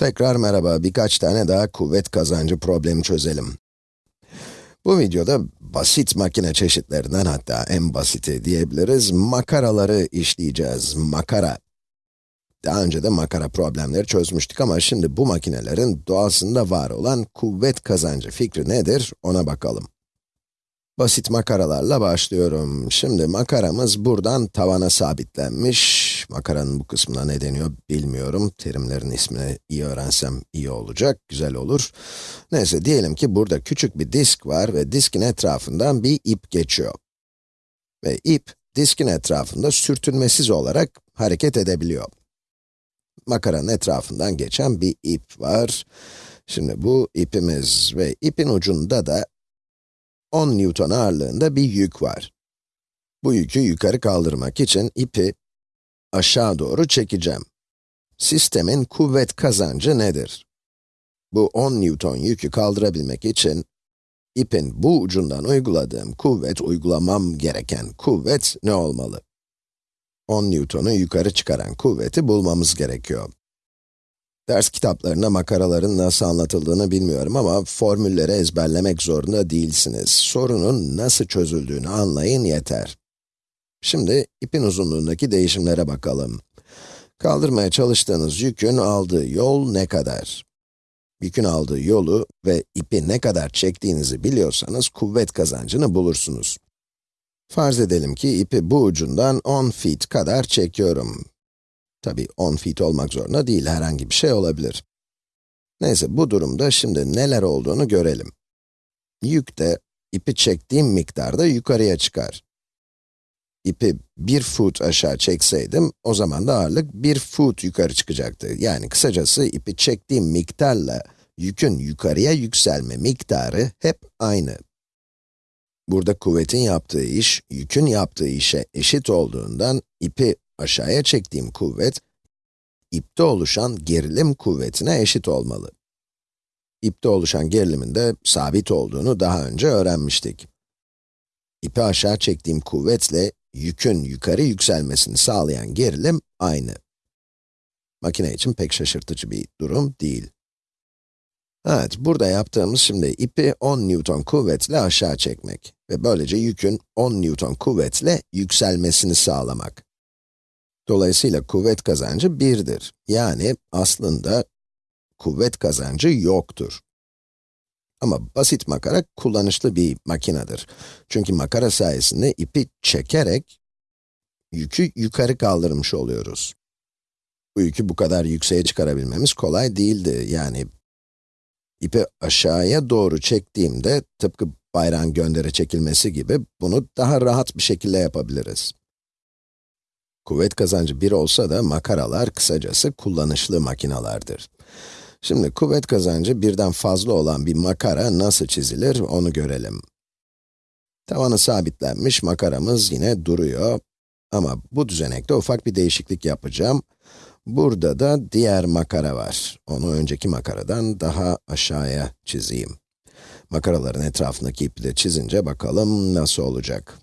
Tekrar merhaba, birkaç tane daha kuvvet kazancı problemi çözelim. Bu videoda basit makine çeşitlerinden hatta en basiti diyebiliriz, makaraları işleyeceğiz. Makara. Daha önce de makara problemleri çözmüştük ama şimdi bu makinelerin doğasında var olan kuvvet kazancı fikri nedir ona bakalım. Basit makaralarla başlıyorum. Şimdi makaramız buradan tavana sabitlenmiş. Makaranın bu kısmına ne deniyor bilmiyorum. Terimlerin ismini iyi öğrensem iyi olacak, güzel olur. Neyse diyelim ki burada küçük bir disk var ve diskin etrafından bir ip geçiyor. Ve ip, diskin etrafında sürtünmesiz olarak hareket edebiliyor. Makaranın etrafından geçen bir ip var. Şimdi bu ipimiz ve ipin ucunda da 10 Newton ağırlığında bir yük var. Bu yükü yukarı kaldırmak için ipi aşağı doğru çekeceğim. Sistemin kuvvet kazancı nedir? Bu 10 Newton yükü kaldırabilmek için, ipin bu ucundan uyguladığım kuvvet, uygulamam gereken kuvvet ne olmalı? 10 Newton'u yukarı çıkaran kuvveti bulmamız gerekiyor. Ders kitaplarında makaraların nasıl anlatıldığını bilmiyorum ama formülleri ezberlemek zorunda değilsiniz. Sorunun nasıl çözüldüğünü anlayın yeter. Şimdi ipin uzunluğundaki değişimlere bakalım. Kaldırmaya çalıştığınız yükün aldığı yol ne kadar? Yükün aldığı yolu ve ipi ne kadar çektiğinizi biliyorsanız kuvvet kazancını bulursunuz. Farz edelim ki ipi bu ucundan 10 feet kadar çekiyorum. Tabi 10 feet olmak zorunda değil, herhangi bir şey olabilir. Neyse, bu durumda şimdi neler olduğunu görelim. Yük de, ipi çektiğim miktarda yukarıya çıkar. İpi bir foot aşağı çekseydim, o zaman da ağırlık bir foot yukarı çıkacaktı. Yani kısacası ipi çektiğim miktarla yükün yukarıya yükselme miktarı hep aynı. Burada kuvvetin yaptığı iş, yükün yaptığı işe eşit olduğundan ipi aşağıya çektiğim kuvvet, ipte oluşan gerilim kuvvetine eşit olmalı. İpte oluşan gerilimin de sabit olduğunu daha önce öğrenmiştik. İpi aşağı çektiğim kuvvetle yükün yukarı yükselmesini sağlayan gerilim aynı. Makine için pek şaşırtıcı bir durum değil. Evet, burada yaptığımız şimdi ipi 10 Newton kuvvetle aşağı çekmek ve böylece yükün 10 Newton kuvvetle yükselmesini sağlamak. Dolayısıyla kuvvet kazancı 1'dir. Yani aslında kuvvet kazancı yoktur. Ama basit makara kullanışlı bir makinedir. Çünkü makara sayesinde ipi çekerek yükü yukarı kaldırmış oluyoruz. Bu yükü bu kadar yükseğe çıkarabilmemiz kolay değildi. Yani ipi aşağıya doğru çektiğimde tıpkı bayrağın göndere çekilmesi gibi bunu daha rahat bir şekilde yapabiliriz. Kuvvet kazancı 1 olsa da makaralar kısacası kullanışlı makinalardır. Şimdi kuvvet kazancı birden fazla olan bir makara nasıl çizilir onu görelim. Tavanı sabitlenmiş makaramız yine duruyor. Ama bu düzenekte ufak bir değişiklik yapacağım. Burada da diğer makara var. Onu önceki makaradan daha aşağıya çizeyim. Makaraların etrafındaki ipi de çizince bakalım nasıl olacak.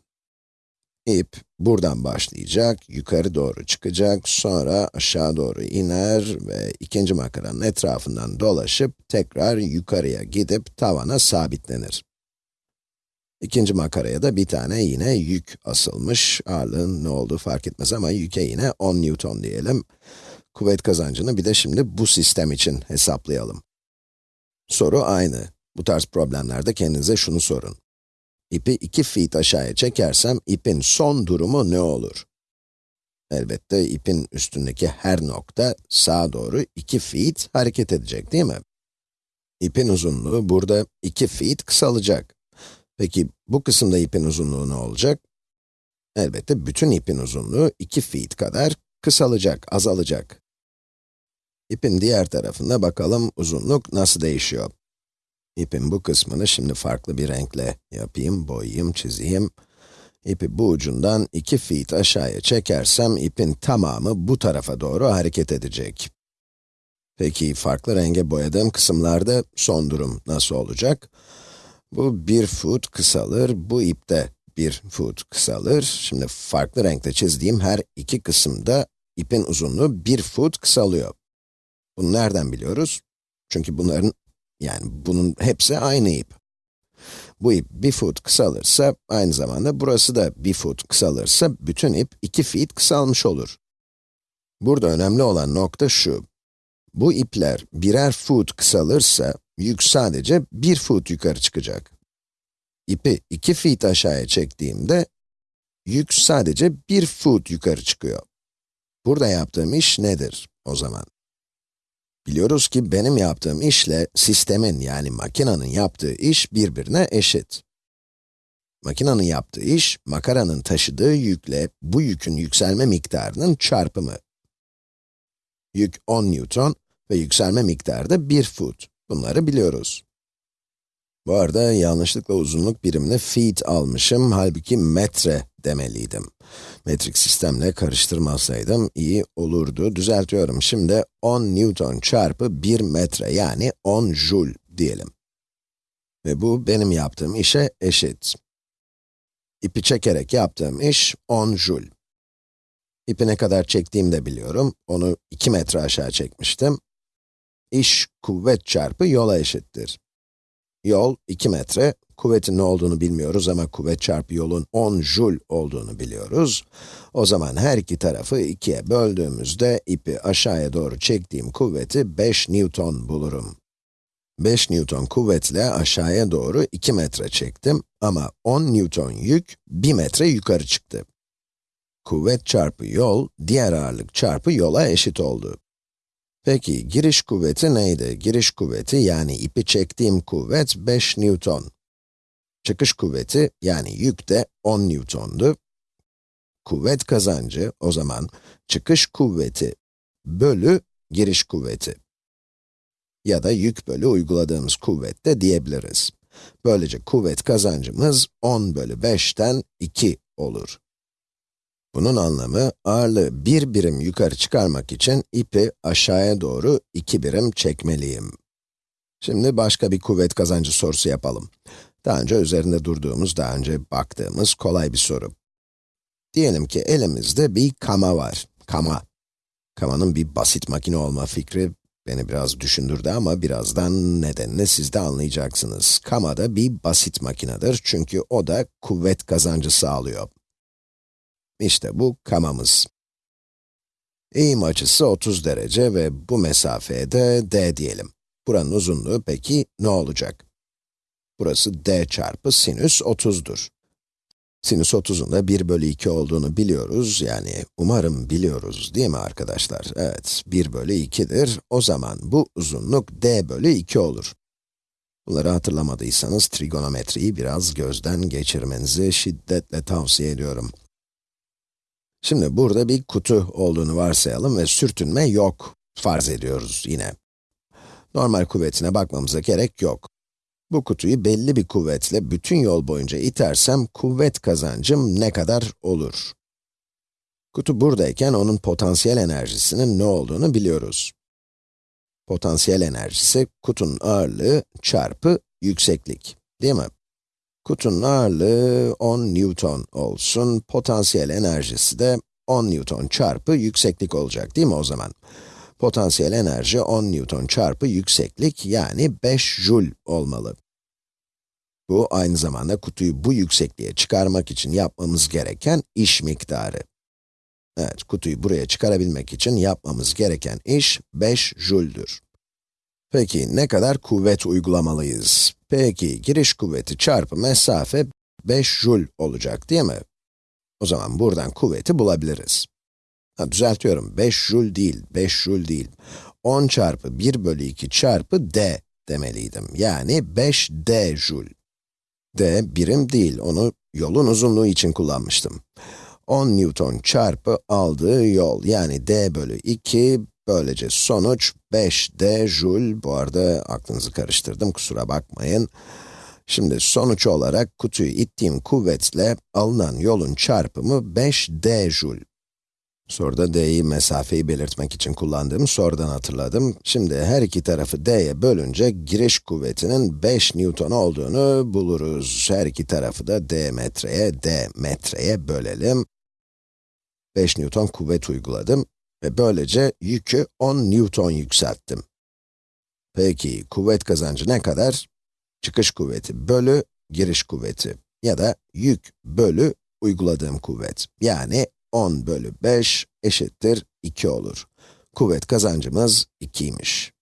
İp buradan başlayacak, yukarı doğru çıkacak, sonra aşağı doğru iner ve ikinci makaranın etrafından dolaşıp tekrar yukarıya gidip tavana sabitlenir. İkinci makaraya da bir tane yine yük asılmış. Ağırlığın ne olduğu fark etmez ama yüke yine 10 Newton diyelim. Kuvvet kazancını bir de şimdi bu sistem için hesaplayalım. Soru aynı. Bu tarz problemlerde kendinize şunu sorun. İpi 2 feet aşağıya çekersem, ipin son durumu ne olur? Elbette ipin üstündeki her nokta sağa doğru 2 feet hareket edecek değil mi? İpin uzunluğu burada 2 feet kısalacak. Peki bu kısımda ipin uzunluğu ne olacak? Elbette bütün ipin uzunluğu 2 feet kadar kısalacak, azalacak. İpin diğer tarafında bakalım uzunluk nasıl değişiyor. İpin bu kısmını şimdi farklı bir renkle yapayım, boyayayım, çizeyim. İpi bu ucundan 2 feet aşağıya çekersem, ipin tamamı bu tarafa doğru hareket edecek. Peki, farklı renge boyadığım kısımlarda son durum nasıl olacak? Bu 1 foot kısalır, bu ip de 1 foot kısalır. Şimdi farklı renkte çizdiğim her iki kısımda ipin uzunluğu 1 foot kısalıyor. Bunu nereden biliyoruz? Çünkü bunların, yani bunun hepsi aynı ip. Bu ip bir foot kısalırsa, aynı zamanda burası da bir foot kısalırsa, bütün ip iki feet kısalmış olur. Burada önemli olan nokta şu. Bu ipler birer foot kısalırsa, yük sadece bir foot yukarı çıkacak. İpi iki feet aşağıya çektiğimde, yük sadece bir foot yukarı çıkıyor. Burada yaptığım iş nedir o zaman? Biliyoruz ki benim yaptığım işle sistemin yani makinenin yaptığı iş birbirine eşit. Makinenin yaptığı iş, makaranın taşıdığı yükle bu yükün yükselme miktarının çarpımı. Yük 10 Newton ve yükselme miktarı da 1 foot. Bunları biliyoruz. Bu arada yanlışlıkla uzunluk birimini feet almışım, halbuki metre demeliydim. Metrik sistemle karıştırmasaydım iyi olurdu. Düzeltiyorum. Şimdi 10 Newton çarpı 1 metre yani 10 joule diyelim. Ve bu benim yaptığım işe eşit. İpi çekerek yaptığım iş 10 joule. İpi ne kadar çektiğimi de biliyorum. Onu 2 metre aşağı çekmiştim. İş kuvvet çarpı yola eşittir. Yol 2 metre, kuvvetin ne olduğunu bilmiyoruz ama kuvvet çarpı yolun 10 joule olduğunu biliyoruz. O zaman her iki tarafı 2'ye böldüğümüzde ipi aşağıya doğru çektiğim kuvveti 5 newton bulurum. 5 newton kuvvetle aşağıya doğru 2 metre çektim ama 10 newton yük 1 metre yukarı çıktı. Kuvvet çarpı yol, diğer ağırlık çarpı yola eşit oldu. Peki, giriş kuvveti neydi? Giriş kuvveti, yani ipi çektiğim kuvvet 5 Newton. Çıkış kuvveti, yani yük de 10 Newton'du. Kuvvet kazancı, o zaman çıkış kuvveti bölü giriş kuvveti. Ya da yük bölü uyguladığımız kuvvet de diyebiliriz. Böylece kuvvet kazancımız 10 bölü 5'ten 2 olur. Bunun anlamı, ağırlığı bir birim yukarı çıkarmak için ipi aşağıya doğru iki birim çekmeliyim. Şimdi başka bir kuvvet kazancı sorusu yapalım. Daha önce üzerinde durduğumuz, daha önce baktığımız kolay bir soru. Diyelim ki elimizde bir kama var. Kama. Kamanın bir basit makine olma fikri beni biraz düşündürdü ama birazdan nedenini siz de anlayacaksınız. Kama da bir basit makinedir çünkü o da kuvvet kazancı sağlıyor. İşte bu kamamız. Eğim açısı 30 derece ve bu mesafeye de d diyelim. Buranın uzunluğu peki ne olacak? Burası d çarpı sinüs 30'dur. Sinüs 30'un da 1 bölü 2 olduğunu biliyoruz, yani umarım biliyoruz değil mi arkadaşlar? Evet, 1 bölü 2'dir. O zaman bu uzunluk d bölü 2 olur. Bunları hatırlamadıysanız trigonometriyi biraz gözden geçirmenizi şiddetle tavsiye ediyorum. Şimdi burada bir kutu olduğunu varsayalım ve sürtünme yok farz ediyoruz yine. Normal kuvvetine bakmamıza gerek yok. Bu kutuyu belli bir kuvvetle bütün yol boyunca itersem kuvvet kazancım ne kadar olur? Kutu buradayken onun potansiyel enerjisinin ne olduğunu biliyoruz. Potansiyel enerjisi kutunun ağırlığı çarpı yükseklik, değil mi? Kutunun ağırlığı 10 Newton olsun, potansiyel enerjisi de 10 Newton çarpı yükseklik olacak değil mi o zaman? Potansiyel enerji 10 Newton çarpı yükseklik yani 5 Joule olmalı. Bu aynı zamanda kutuyu bu yüksekliğe çıkarmak için yapmamız gereken iş miktarı. Evet, kutuyu buraya çıkarabilmek için yapmamız gereken iş 5 Joule'dür. Peki ne kadar kuvvet uygulamalıyız? Peki giriş kuvveti çarpı mesafe 5 joule olacak değil mi? O zaman buradan kuvveti bulabiliriz. Ha, düzeltiyorum, 5 joule değil, 5 joule değil. 10 çarpı 1 bölü 2 çarpı d demeliydim. Yani 5 d joule. D birim değil, onu yolun uzunluğu için kullanmıştım. 10 Newton çarpı aldığı yol, yani d bölü 2 Böylece sonuç 5d joule, bu arada aklınızı karıştırdım, kusura bakmayın. Şimdi sonuç olarak kutuyu ittiğim kuvvetle alınan yolun çarpımı 5d joule. Soruda d'yi mesafeyi belirtmek için kullandığım sorudan hatırladım. Şimdi her iki tarafı d'ye bölünce giriş kuvvetinin 5 newton olduğunu buluruz. Her iki tarafı da d metreye, d metreye bölelim. 5 newton kuvvet uyguladım. ve böylece yükü 10 Newton yükselttim. Peki, kuvvet kazancı ne kadar? Çıkış kuvveti bölü giriş kuvveti ya da yük bölü uyguladığım kuvvet. Yani 10 bölü 5 eşittir 2 olur. Kuvvet kazancımız 2'ymiş.